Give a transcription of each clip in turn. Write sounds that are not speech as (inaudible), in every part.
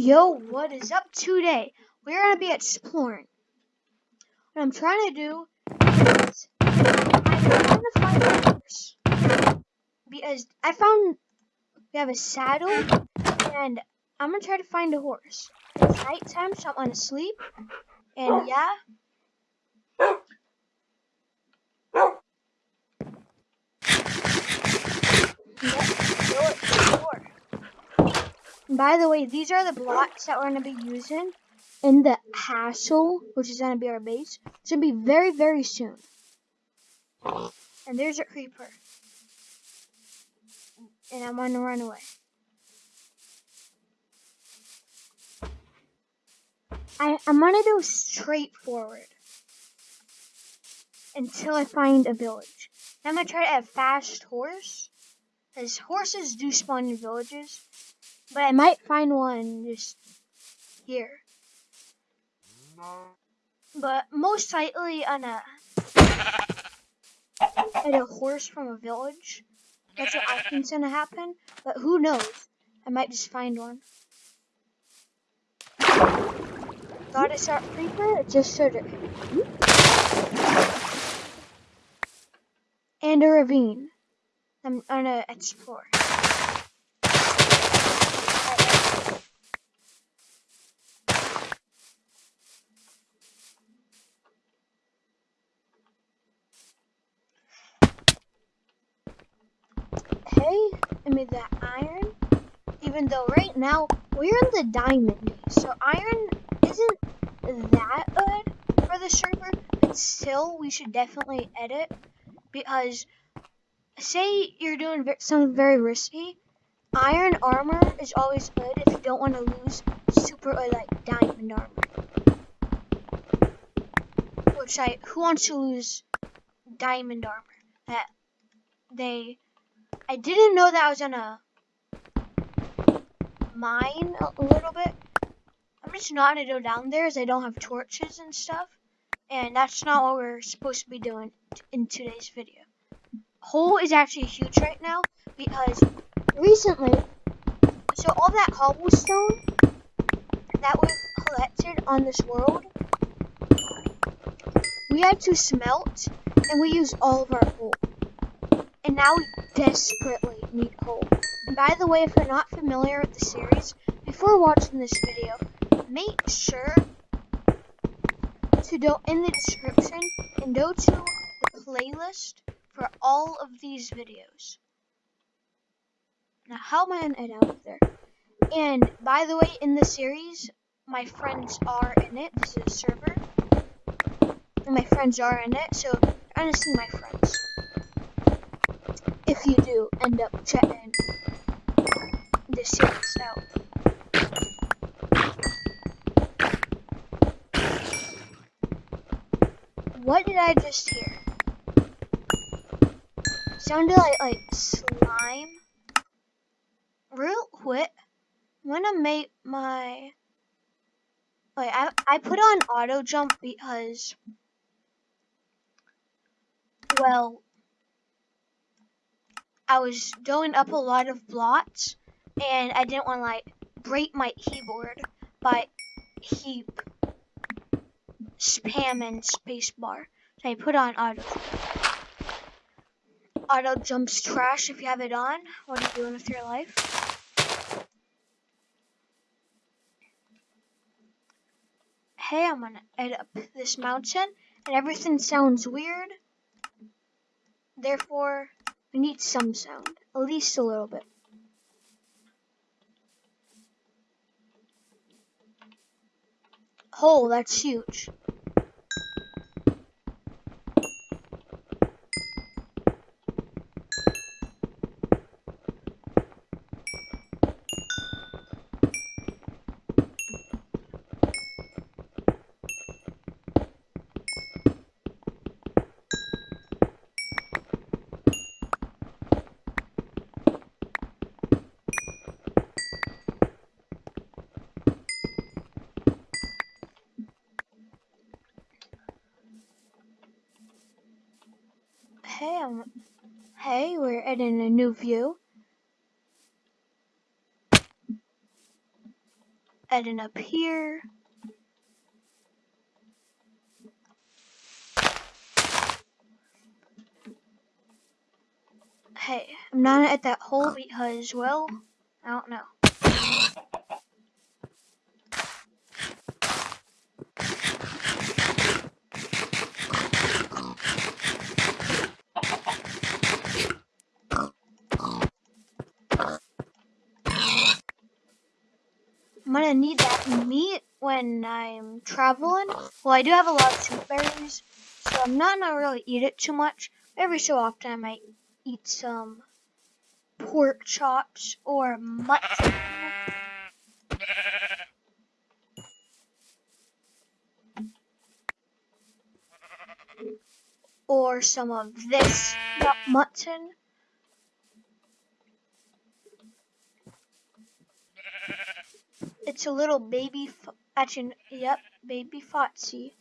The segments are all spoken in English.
Yo, what is up today? We're gonna be exploring. What I'm trying to do is I'm trying to find a horse. Because I found we have a saddle and I'm gonna try to find a horse. It's nighttime, so I'm gonna sleep. And yeah. By the way, these are the blocks that we're going to be using in the hassle, which is going to be our base. To be very, very soon. And there's a creeper. And I'm to run away. I, I'm going to go straight forward until I find a village. I'm going to try to have fast horse. Because horses do spawn in villages. But I might find one just here. But most likely on a at a horse from a village. That's what I think's gonna happen. But who knows? I might just find one. Thought it a creeper, it just showed it. And a ravine. I'm gonna explore. okay. I made that iron. Even though right now we're in the diamond so iron isn't that good for the server, but still we should definitely edit because say you're doing something very risky, iron armor is always good if you don't want to lose super or like diamond armor. Which I who wants to lose diamond armor that they I didn't know that I was gonna mine a little bit. I'm just not gonna go down there as I don't have torches and stuff. And that's not what we're supposed to be doing in today's video. Hole is actually huge right now because recently, so all that cobblestone that we've collected on this world, we had to smelt and we used all of our coal and now we desperately need coal. By the way, if you're not familiar with the series, before watching this video, make sure to go in the description and go to the playlist for all of these videos. Now, how am I going to edit out there? And by the way, in the series, my friends are in it. This is a server. And my friends are in it, so I'm going to see my friends if you do end up checking this series out. What did I just hear? Sounded like like slime. Real quick, I'm gonna make my like I I put on auto jump because well I was going up a lot of blocks and I didn't want to like break my keyboard by heap spamming spacebar. So I put on auto. Auto jumps trash if you have it on. What are you doing with your life? Hey, I'm gonna edit up this mountain and everything sounds weird. Therefore, we need some sound, at least a little bit. Oh, that's huge. Hey, we're adding a new view. Adding up here. Hey, I'm not at that hole because, well, I don't know. Gonna need that meat when I'm traveling. Well, I do have a lot of sweet berries, so I'm not gonna really eat it too much. Every so often, I might eat some pork chops or mutton. Or some of this mutton. It's a little baby, actually, yep, baby Foxy.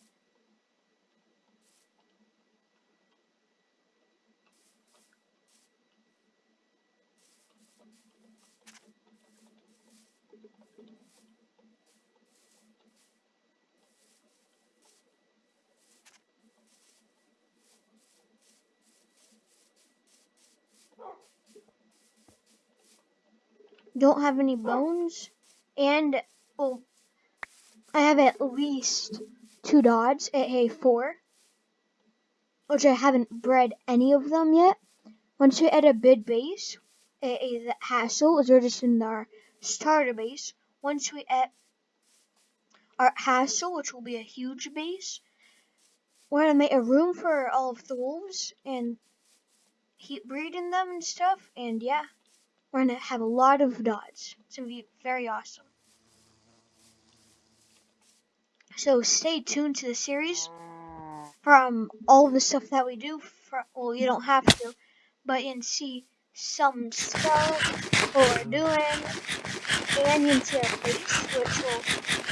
Don't have any bones and well, I have at least two dogs at A4, which I haven't bred any of them yet. Once we add a bid base, a, a hassle is just in our starter base. Once we add our hassle, which will be a huge base, we're gonna make a room for all of the wolves and keep breeding them and stuff. And yeah, we're gonna have a lot of dogs. It's gonna be very awesome. So stay tuned to the series from all the stuff that we do. For, well, you don't have to, but you can see some stuff we're doing, and you can see our face, which will,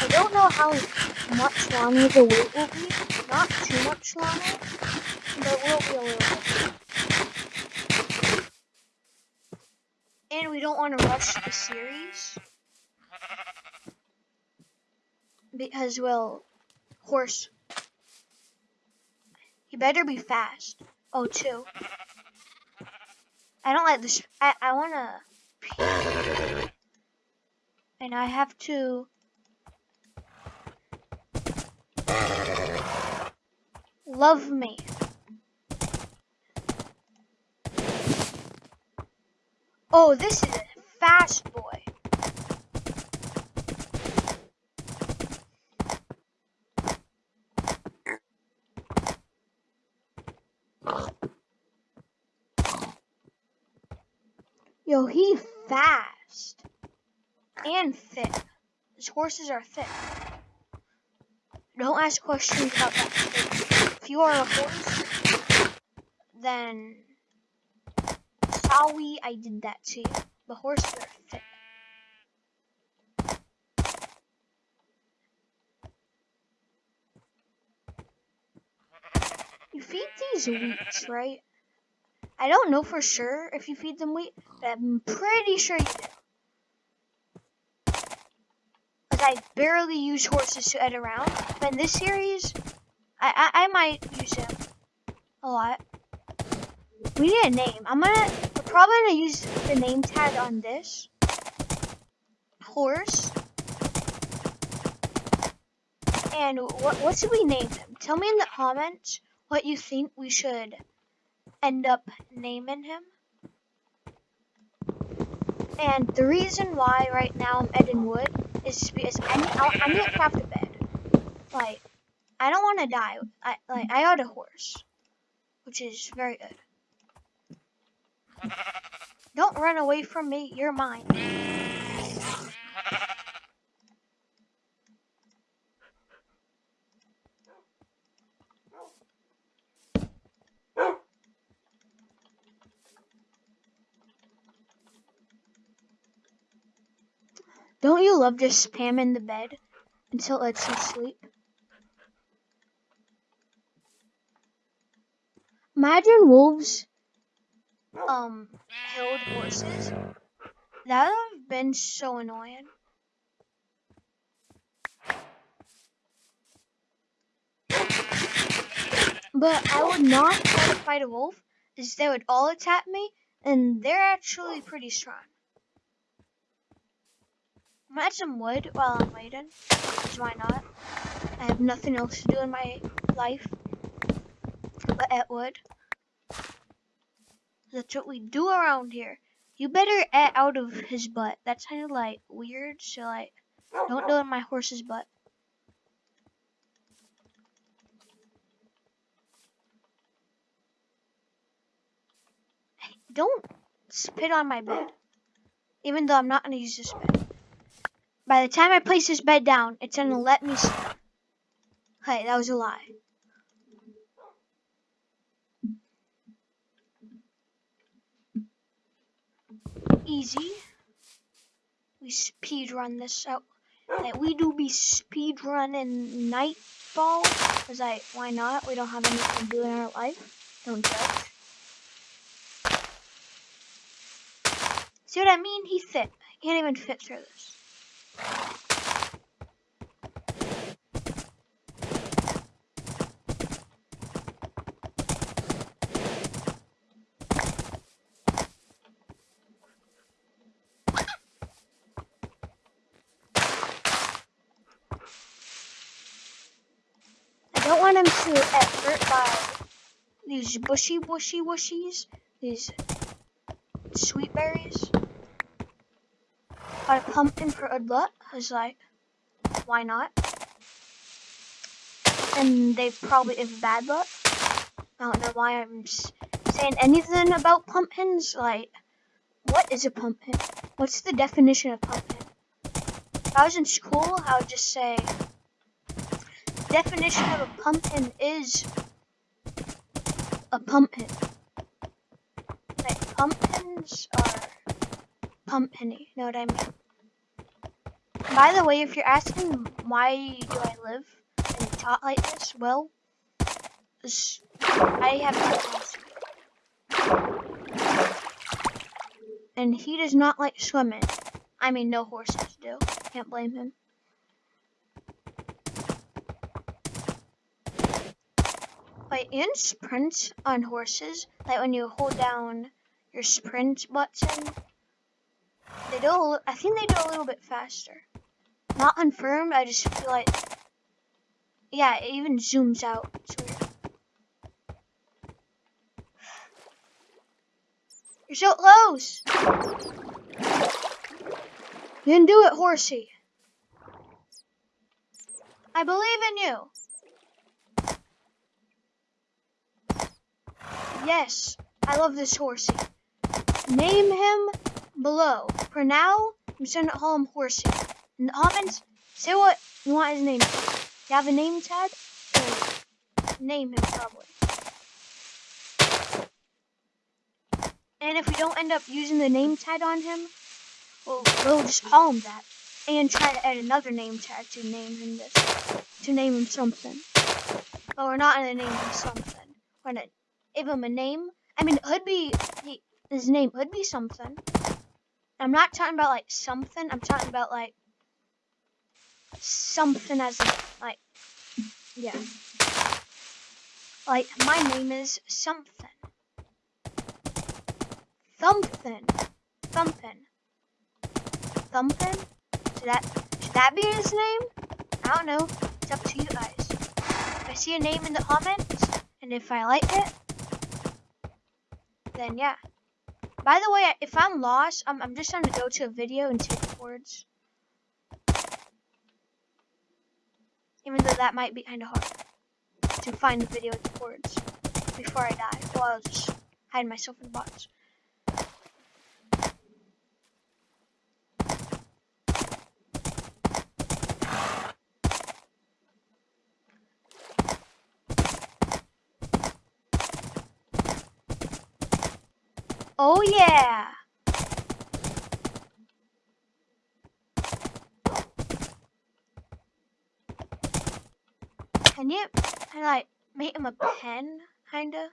I don't know how much longer the wait will be, not too much longer, but will be a little bit. And we don't want to rush the series because, well, horse. You better be fast. Oh, two. I don't like this. I, I want to... (laughs) And I have to... Love me. Oh, this is a fast boy. Yo, he fast. And thick. His horses are thick. Don't ask questions about that. If you are a horse, then sorry I did that too. The horse. You feed these wheats, right? I don't know for sure if you feed them wheat, but I'm pretty sure you do. Because I barely use horses to head around, but in this series, I, I, I might use them a lot. We need a name. I'm gonna, probably gonna use the name tag on this horse. And what, what should we name him? Tell me in the comments what you think we should end up naming him. And the reason why right now I'm adding wood is because I need, I need to craft a bed. Like, I don't want to die. I like I got a horse, which is very good. Don't run away from me. You're mine. Don't you love just spamming the bed until it lets you sleep? Imagine wolves um held horses, that would have been so annoying. But I would not try to fight a wolf, as they would all attack me, and they're actually pretty strong. I'm at some wood while I'm waiting, because why not? I have nothing else to do in my life but at wood. That's what we do around here. You better get out of his butt. That's kind of like weird, so like, don't do it in my horse's butt. (laughs) Don't spit on my bed. Even though I'm not going to use this bed. By the time I place this bed down, it's to let me. Hey, that was a lie. Easy. We speed run this out. Like, we do be speed running Nightfall. Cause like, why not? We don't have anything to do in our life. Don't judge. See what I mean? He fit. He can't even fit through this. Want him to hurt by these bushy bushy bushies, these sweet berries. Got a pumpkin for good luck, cause like, why not? And they probably have bad luck. I don't know why I'm saying anything about pumpkins. Like, what is a pumpkin? What's the definition of pumpkin? If I was in school, I would just say, definition of a pumpkin is a pumpkin. Like, pumpkins are pumpkinny, know what I mean? By the way, if you're asking why do I live and talk like this, well, I have ask. And he does not like swimming. I mean, no horses do. Can't blame him. But in sprints on horses, like when you hold down your sprint button, they do. I think they do a little bit faster. Not confirmed. I just feel like, yeah, it even zooms out. It's weird. You're so close. You can do it, horsey. I believe in you. Yes, I love this horsey. Name him below. For now, I'm just gonna call him Horsey. In the comments, say what you want his name. You have a name tag? name him probably. And if we don't end up using the name tag on him, we'll, we'll just call him that. And try to add another name tag to name him this. To name him something. But we're not gonna name him something. We're gonna give him a name. I mean, it could be, he, his name could be something. I'm not talking about like something. I'm talking about like something as like yeah. Like my name is something. Thumpin. Thumpin. Thumpin? Should that should that be his name? I don't know. It's up to you guys. If I see a name in the comments and if I like it, then yeah. By the way, if I'm lost, I'm, I'm just going to go to a video and take the words. Even though that might be kind of hard to find the video with the words before I die. So I'll just hide myself in the box. Oh yeah! Can you, can I like, make him a pen, kinda?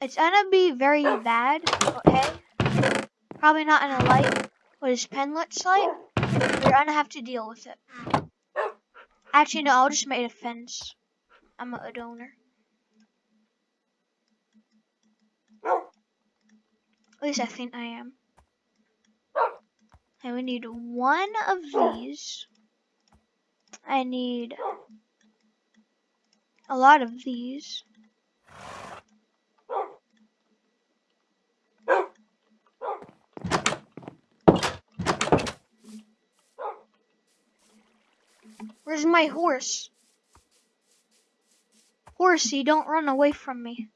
It's gonna be very bad, okay? Probably not gonna like what his pen looks like. You're gonna have to deal with it. Actually, no, I'll just make a fence. I'm a donor. At least I think I am. And we need one of these. I need a lot of these. Where's my horse? Horsey, don't run away from me.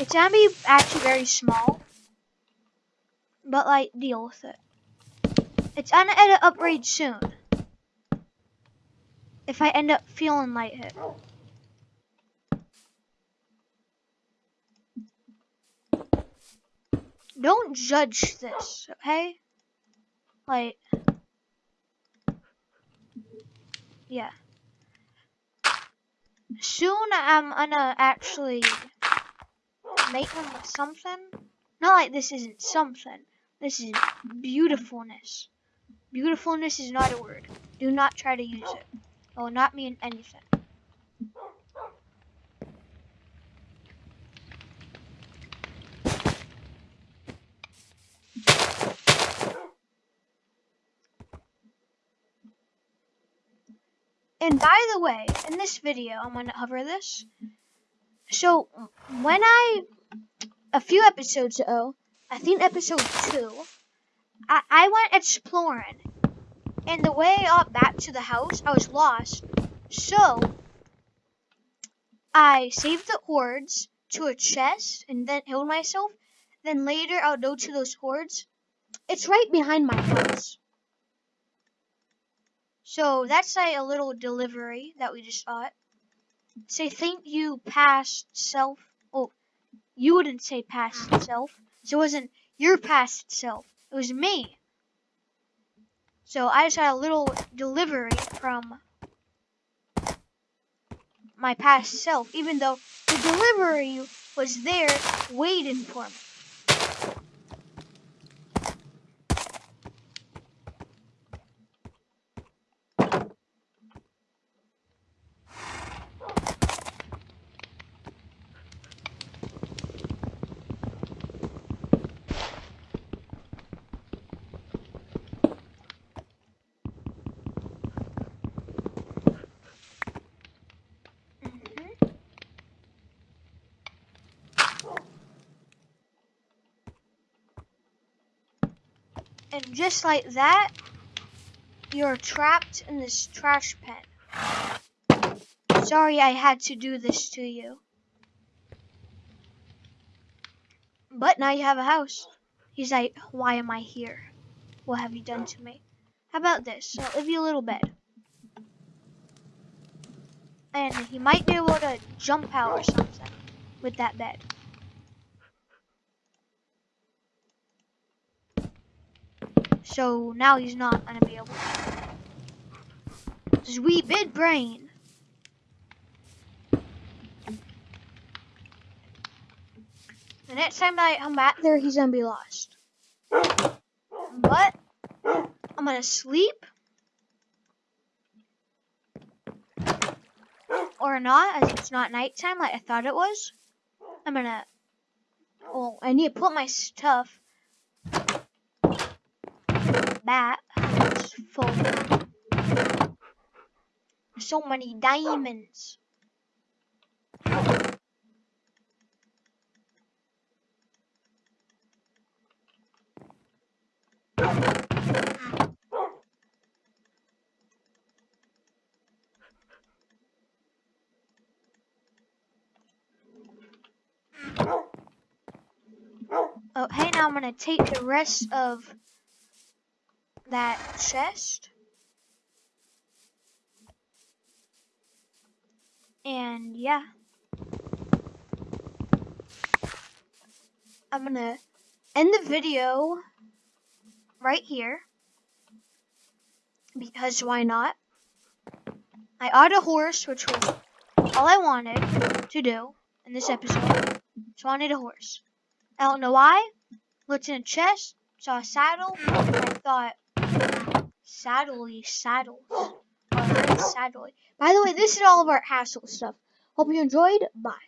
It's gonna be actually very small. But like, deal with it. It's gonna end up upgrade soon. If I end up feeling like it. Don't judge this, okay? Like, yeah. Soon I'm gonna actually make them something. Not like this isn't something. This is beautifulness. Beautifulness is not a word. Do not try to use it. It will not mean anything. And by the way, in this video, I'm going to hover this. So, when I, a few episodes ago, I think episode 2, I, I went exploring. And the way up back to the house, I was lost. So, I saved the hordes to a chest and then healed myself. Then later, I'll go to those hordes. It's right behind my house. So that's like a little delivery that we just got. Say thank you past self. Oh, you wouldn't say past self. So it wasn't your past self. It was me. So I just had a little delivery from my past self, even though the delivery was there waiting for me. And just like that, you're trapped in this trash pen. Sorry I had to do this to you. But now you have a house. He's like, why am I here? What have you done to me? How about this? I'll give you a little bed. And he might be able to jump out or something with that bed. So now he's not gonna be able to. Sweet big brain. The next time I come back there, he's gonna be lost. But I'm gonna sleep. Or not, as it's not nighttime like I thought it was. I'm gonna. Oh, I need to put my stuff is full. So many diamonds. Oh, hey, now I'm gonna take the rest of that chest. And yeah. I'm gonna end the video right here. Because why not? I ought a horse, which was all I wanted to do. in this episode. So I need a horse. I don't know why. Looked in a chest, saw a saddle, and I thought, saddly saddles. Saddly. By the way, this is all of our hassle stuff. Hope you enjoyed. Bye.